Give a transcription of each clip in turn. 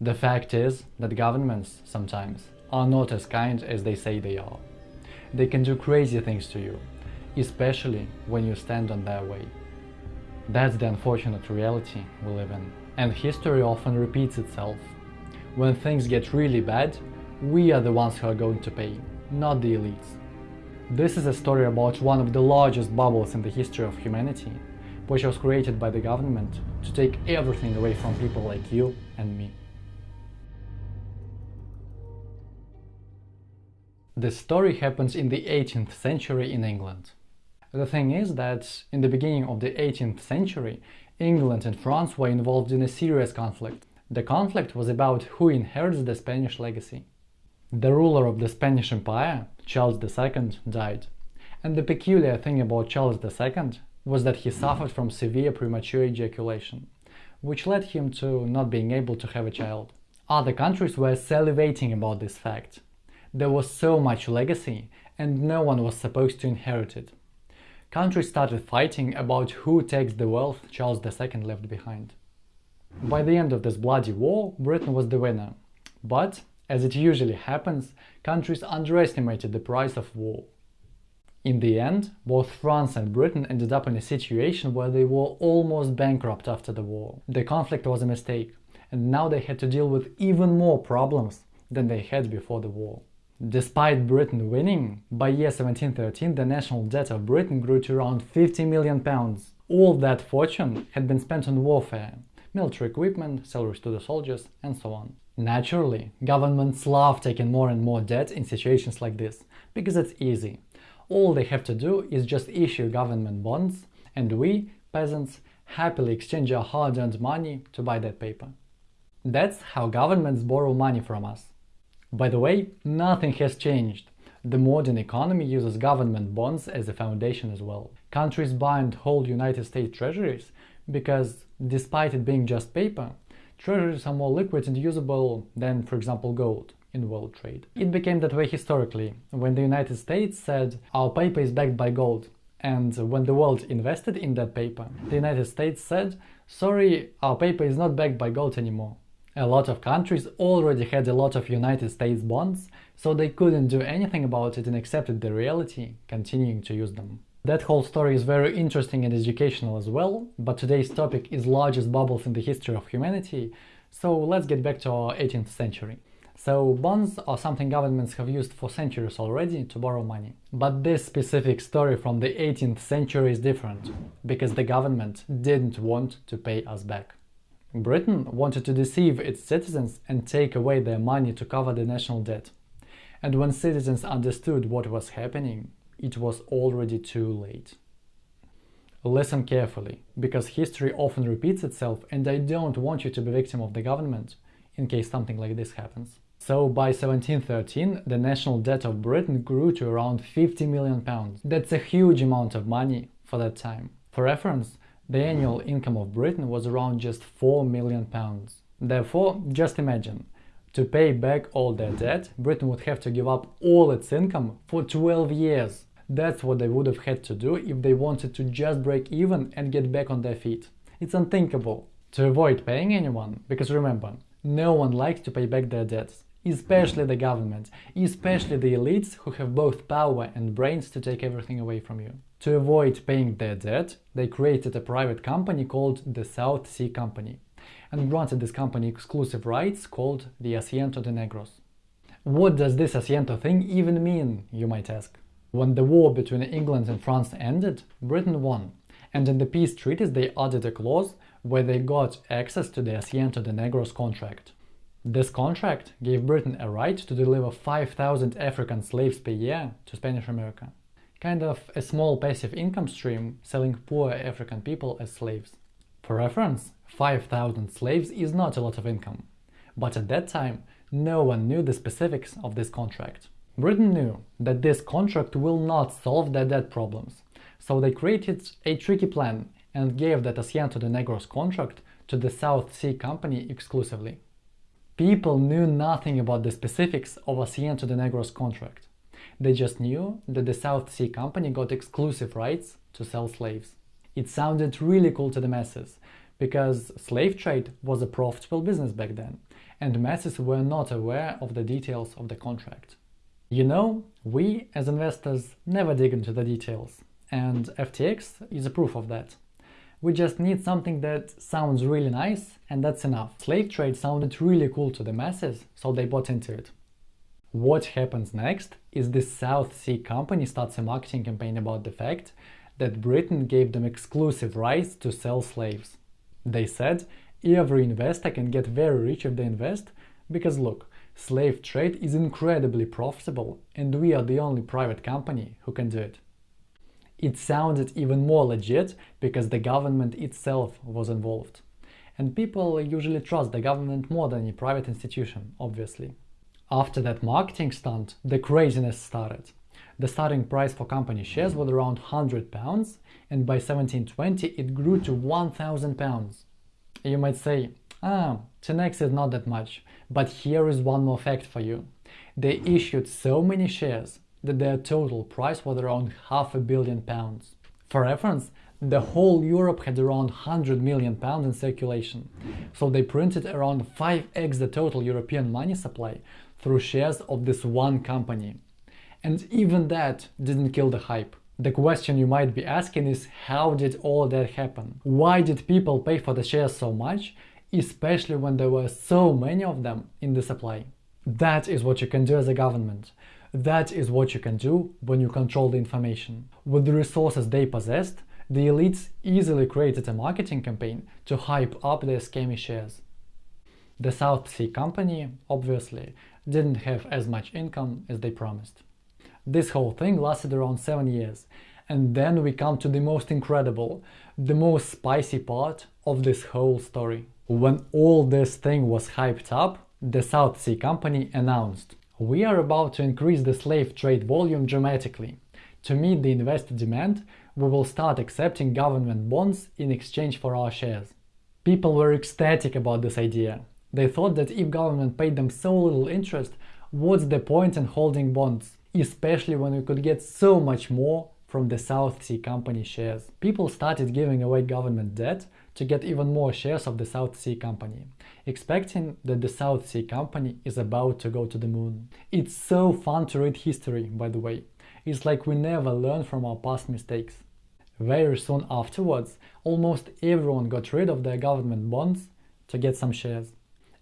The fact is that governments, sometimes, are not as kind as they say they are. They can do crazy things to you, especially when you stand on their way. That's the unfortunate reality we live in. And history often repeats itself. When things get really bad, we are the ones who are going to pay, not the elites. This is a story about one of the largest bubbles in the history of humanity, which was created by the government to take everything away from people like you and me. The story happens in the 18th century in England. The thing is that in the beginning of the 18th century, England and France were involved in a serious conflict. The conflict was about who inherits the Spanish legacy. The ruler of the Spanish Empire, Charles II, died. And the peculiar thing about Charles II was that he suffered from severe premature ejaculation, which led him to not being able to have a child. Other countries were salivating about this fact, there was so much legacy and no one was supposed to inherit it. Countries started fighting about who takes the wealth Charles II left behind. By the end of this bloody war, Britain was the winner. But, as it usually happens, countries underestimated the price of war. In the end, both France and Britain ended up in a situation where they were almost bankrupt after the war. The conflict was a mistake, and now they had to deal with even more problems than they had before the war. Despite Britain winning, by year 1713 the national debt of Britain grew to around 50 million pounds. All that fortune had been spent on warfare, military equipment, salaries to the soldiers, and so on. Naturally, governments love taking more and more debt in situations like this, because it's easy. All they have to do is just issue government bonds, and we, peasants, happily exchange our hard-earned money to buy that paper. That's how governments borrow money from us. By the way, nothing has changed. The modern economy uses government bonds as a foundation as well. Countries buy and hold United States treasuries because, despite it being just paper, treasuries are more liquid and usable than, for example, gold in world trade. It became that way historically, when the United States said our paper is backed by gold, and when the world invested in that paper, the United States said, sorry, our paper is not backed by gold anymore. A lot of countries already had a lot of United States bonds, so they couldn't do anything about it and accepted the reality, continuing to use them. That whole story is very interesting and educational as well, but today's topic is largest bubbles in the history of humanity, so let's get back to our 18th century. So bonds are something governments have used for centuries already to borrow money. But this specific story from the 18th century is different, because the government didn't want to pay us back. Britain wanted to deceive its citizens and take away their money to cover the national debt. And when citizens understood what was happening, it was already too late. Listen carefully, because history often repeats itself and I don't want you to be victim of the government in case something like this happens. So by 1713, the national debt of Britain grew to around 50 million pounds. That's a huge amount of money for that time. For reference, the annual income of Britain was around just 4 million pounds. Therefore, just imagine, to pay back all their debt, Britain would have to give up all its income for 12 years. That's what they would have had to do if they wanted to just break even and get back on their feet. It's unthinkable. To avoid paying anyone, because remember, no one likes to pay back their debts, especially the government, especially the elites who have both power and brains to take everything away from you. To avoid paying their debt, they created a private company called the South Sea Company and granted this company exclusive rights called the Asiento de Negros. What does this Asiento thing even mean, you might ask? When the war between England and France ended, Britain won, and in the peace treaties they added a clause where they got access to the Asiento de Negros contract. This contract gave Britain a right to deliver 5,000 African slaves per year to Spanish America kind of a small passive income stream selling poor African people as slaves. For reference, 5,000 slaves is not a lot of income, but at that time no one knew the specifics of this contract. Britain knew that this contract will not solve their debt problems, so they created a tricky plan and gave that Asiento de Negros contract to the South Sea Company exclusively. People knew nothing about the specifics of Asiento de Negros contract, they just knew that the South Sea Company got exclusive rights to sell slaves. It sounded really cool to the masses, because slave trade was a profitable business back then, and masses were not aware of the details of the contract. You know, we as investors never dig into the details, and FTX is a proof of that. We just need something that sounds really nice and that's enough. Slave trade sounded really cool to the masses, so they bought into it. What happens next is the South Sea Company starts a marketing campaign about the fact that Britain gave them exclusive rights to sell slaves. They said every investor can get very rich if they invest because look, slave trade is incredibly profitable and we are the only private company who can do it. It sounded even more legit because the government itself was involved. And people usually trust the government more than a private institution, obviously. After that marketing stunt, the craziness started. The starting price for company shares was around 100 pounds, and by 1720 it grew to 1000 pounds. You might say, ah, 10x is not that much, but here is one more fact for you. They issued so many shares that their total price was around half a billion pounds. For reference, the whole Europe had around 100 million pounds in circulation, so they printed around 5x the total European money supply through shares of this one company. And even that didn't kill the hype. The question you might be asking is how did all that happen? Why did people pay for the shares so much, especially when there were so many of them in the supply? That is what you can do as a government. That is what you can do when you control the information. With the resources they possessed, the elites easily created a marketing campaign to hype up their scammy shares. The South Sea Company, obviously, didn't have as much income as they promised. This whole thing lasted around 7 years, and then we come to the most incredible, the most spicy part of this whole story. When all this thing was hyped up, the South Sea Company announced, we are about to increase the slave trade volume dramatically. To meet the investor demand, we will start accepting government bonds in exchange for our shares. People were ecstatic about this idea. They thought that if government paid them so little interest, what's the point in holding bonds, especially when we could get so much more from the South Sea Company shares. People started giving away government debt to get even more shares of the South Sea Company, expecting that the South Sea Company is about to go to the moon. It's so fun to read history, by the way. It's like we never learn from our past mistakes. Very soon afterwards, almost everyone got rid of their government bonds to get some shares.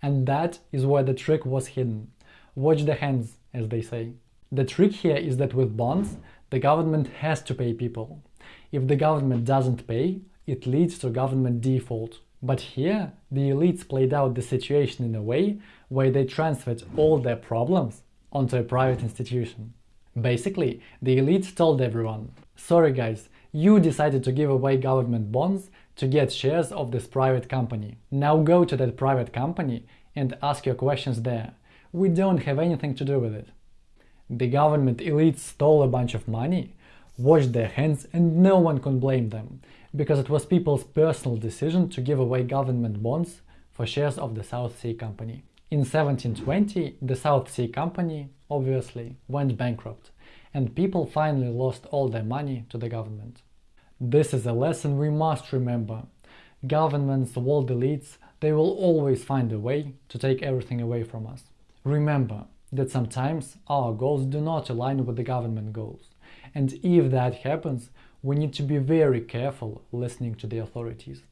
And that is where the trick was hidden. Watch the hands, as they say. The trick here is that with bonds, the government has to pay people. If the government doesn't pay, it leads to government default. But here, the elites played out the situation in a way where they transferred all their problems onto a private institution. Basically, the elites told everyone, sorry guys, you decided to give away government bonds to get shares of this private company. Now go to that private company and ask your questions there. We don't have anything to do with it. The government elites stole a bunch of money, washed their hands and no one can blame them, because it was people's personal decision to give away government bonds for shares of the South Sea Company. In 1720, the South Sea Company, obviously, went bankrupt, and people finally lost all their money to the government. This is a lesson we must remember. Governments, world elites, they will always find a way to take everything away from us. Remember that sometimes our goals do not align with the government goals. And if that happens, we need to be very careful listening to the authorities.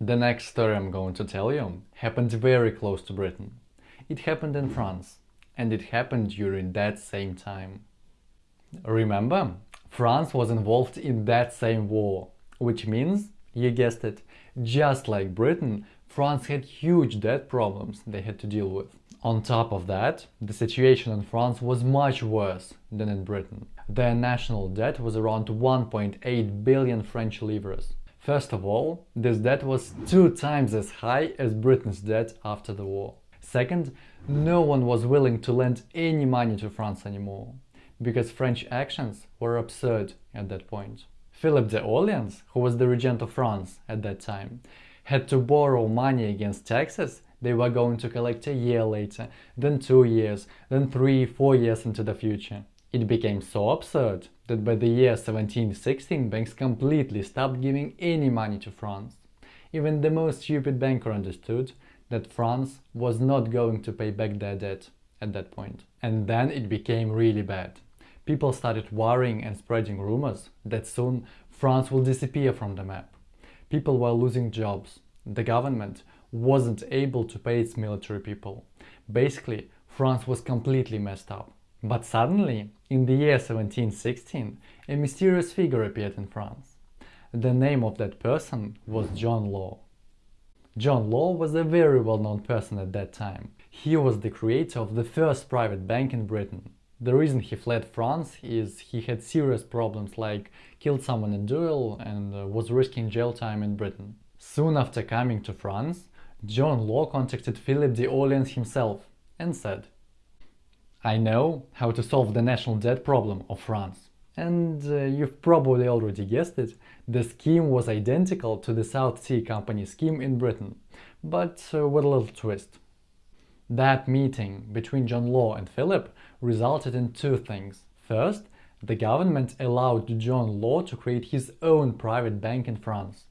The next story I'm going to tell you happened very close to Britain. It happened in France, and it happened during that same time. Remember, France was involved in that same war, which means, you guessed it, just like Britain, France had huge debt problems they had to deal with. On top of that, the situation in France was much worse than in Britain. Their national debt was around 1.8 billion French livres. First of all, this debt was two times as high as Britain's debt after the war. Second, no one was willing to lend any money to France anymore, because French actions were absurd at that point. Philip Orleans, who was the regent of France at that time, had to borrow money against taxes they were going to collect a year later, then two years, then three, four years into the future. It became so absurd that by the year 1716 banks completely stopped giving any money to France. Even the most stupid banker understood that France was not going to pay back their debt at that point. And then it became really bad. People started worrying and spreading rumors that soon France will disappear from the map. People were losing jobs. The government wasn't able to pay its military people. Basically, France was completely messed up. But suddenly, in the year 1716, a mysterious figure appeared in France. The name of that person was John Law. John Law was a very well-known person at that time. He was the creator of the first private bank in Britain. The reason he fled France is he had serious problems like killed someone in duel and uh, was risking jail time in Britain. Soon after coming to France, John Law contacted Philip d'Orleans himself and said I know how to solve the national debt problem of France. And uh, you've probably already guessed it, the scheme was identical to the South Sea Company scheme in Britain, but uh, with a little twist. That meeting between John Law and Philip resulted in two things. First, the government allowed John Law to create his own private bank in France.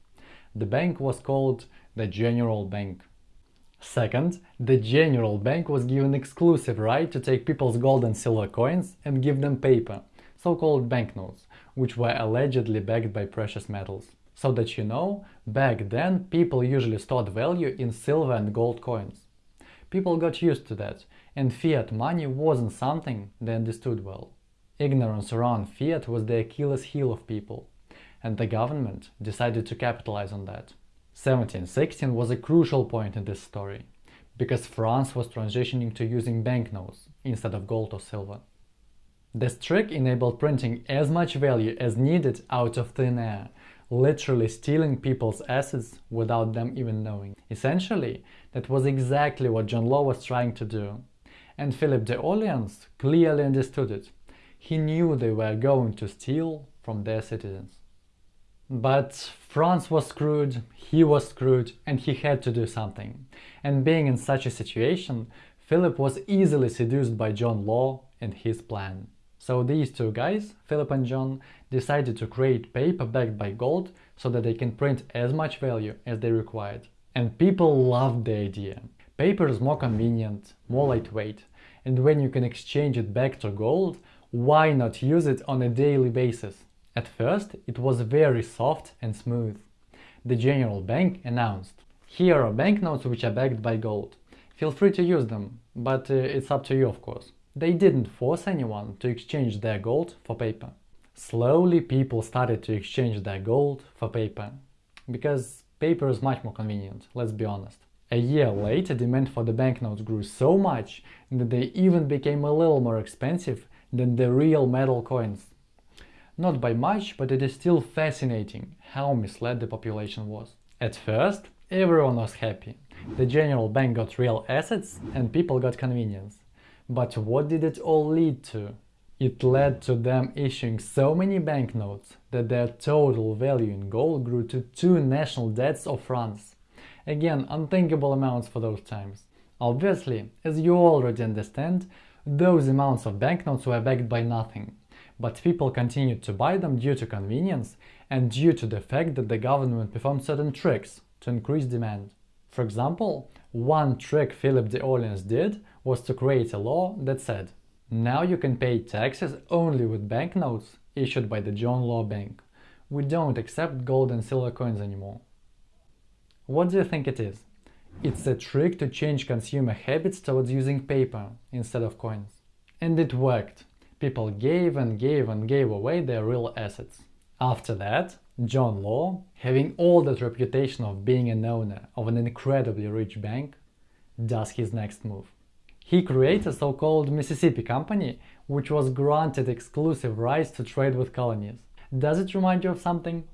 The bank was called the General Bank. Second, the General Bank was given exclusive right to take people's gold and silver coins and give them paper, so-called banknotes, which were allegedly backed by precious metals. So that you know, back then people usually stored value in silver and gold coins. People got used to that, and fiat money wasn't something they understood well. Ignorance around fiat was the Achilles heel of people, and the government decided to capitalize on that. 1716 was a crucial point in this story, because France was transitioning to using banknotes instead of gold or silver. This trick enabled printing as much value as needed out of thin air, literally stealing people's assets without them even knowing. Essentially, that was exactly what John Law was trying to do. And Philip d'Orleans clearly understood it. He knew they were going to steal from their citizens. But France was screwed, he was screwed, and he had to do something. And being in such a situation, Philip was easily seduced by John Law and his plan. So these two guys, Philip and John, decided to create paper backed by gold so that they can print as much value as they required. And people loved the idea. Paper is more convenient, more lightweight, and when you can exchange it back to gold, why not use it on a daily basis? At first, it was very soft and smooth. The General Bank announced, here are banknotes which are backed by gold. Feel free to use them, but uh, it's up to you of course. They didn't force anyone to exchange their gold for paper. Slowly people started to exchange their gold for paper. Because paper is much more convenient, let's be honest. A year later demand for the banknotes grew so much that they even became a little more expensive than the real metal coins. Not by much, but it is still fascinating how misled the population was. At first, everyone was happy. The general bank got real assets and people got convenience. But what did it all lead to? It led to them issuing so many banknotes that their total value in gold grew to two national debts of France. Again, unthinkable amounts for those times. Obviously, as you already understand, those amounts of banknotes were backed by nothing but people continued to buy them due to convenience and due to the fact that the government performed certain tricks to increase demand. For example, one trick Philip d'Orleans did was to create a law that said now you can pay taxes only with banknotes issued by the John Law Bank. We don't accept gold and silver coins anymore. What do you think it is? It's a trick to change consumer habits towards using paper instead of coins. And it worked people gave and gave and gave away their real assets. After that, John Law, having all that reputation of being an owner of an incredibly rich bank, does his next move. He creates a so-called Mississippi Company, which was granted exclusive rights to trade with colonies. Does it remind you of something?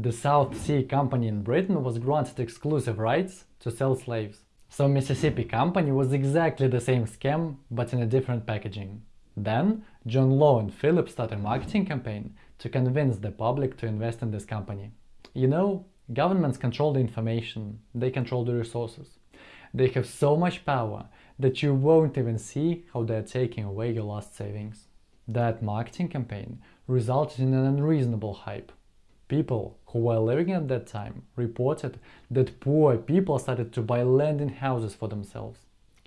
The South Sea Company in Britain was granted exclusive rights to sell slaves. So Mississippi Company was exactly the same scam, but in a different packaging. Then, John Law and Philip started a marketing campaign to convince the public to invest in this company. You know, governments control the information, they control the resources. They have so much power that you won't even see how they're taking away your last savings. That marketing campaign resulted in an unreasonable hype. People who were living at that time reported that poor people started to buy land and houses for themselves.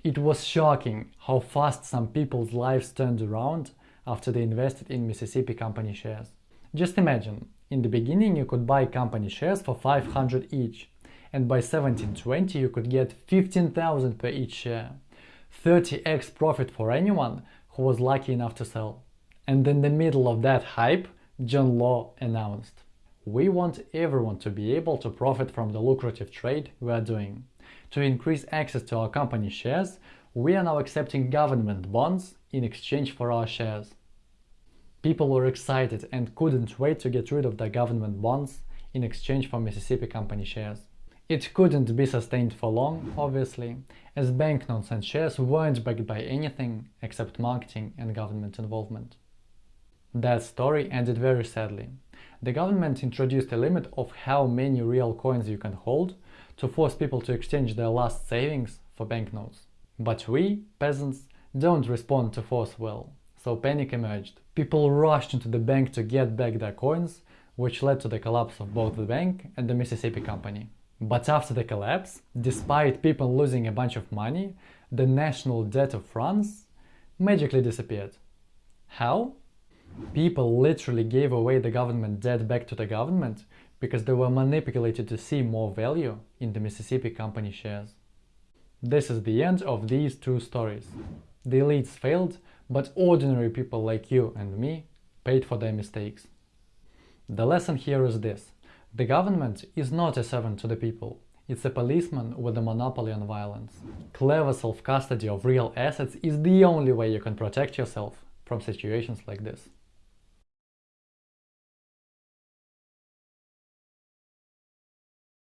It was shocking how fast some people's lives turned around after they invested in Mississippi company shares. Just imagine, in the beginning you could buy company shares for 500 each, and by 1720 you could get 15,000 per each share. 30x profit for anyone who was lucky enough to sell. And in the middle of that hype, John Law announced, We want everyone to be able to profit from the lucrative trade we are doing. To increase access to our company shares, we are now accepting government bonds in exchange for our shares. People were excited and couldn't wait to get rid of the government bonds in exchange for Mississippi company shares. It couldn't be sustained for long, obviously, as banknotes and shares weren't backed by anything except marketing and government involvement. That story ended very sadly. The government introduced a limit of how many real coins you can hold to force people to exchange their last savings for banknotes. But we, peasants, don't respond to force well, so panic emerged. People rushed into the bank to get back their coins, which led to the collapse of both the bank and the Mississippi Company. But after the collapse, despite people losing a bunch of money, the national debt of France magically disappeared. How? People literally gave away the government debt back to the government because they were manipulated to see more value in the Mississippi Company shares. This is the end of these two stories. The elites failed, but ordinary people like you and me paid for their mistakes. The lesson here is this. The government is not a servant to the people. It's a policeman with a monopoly on violence. Clever self-custody of real assets is the only way you can protect yourself from situations like this.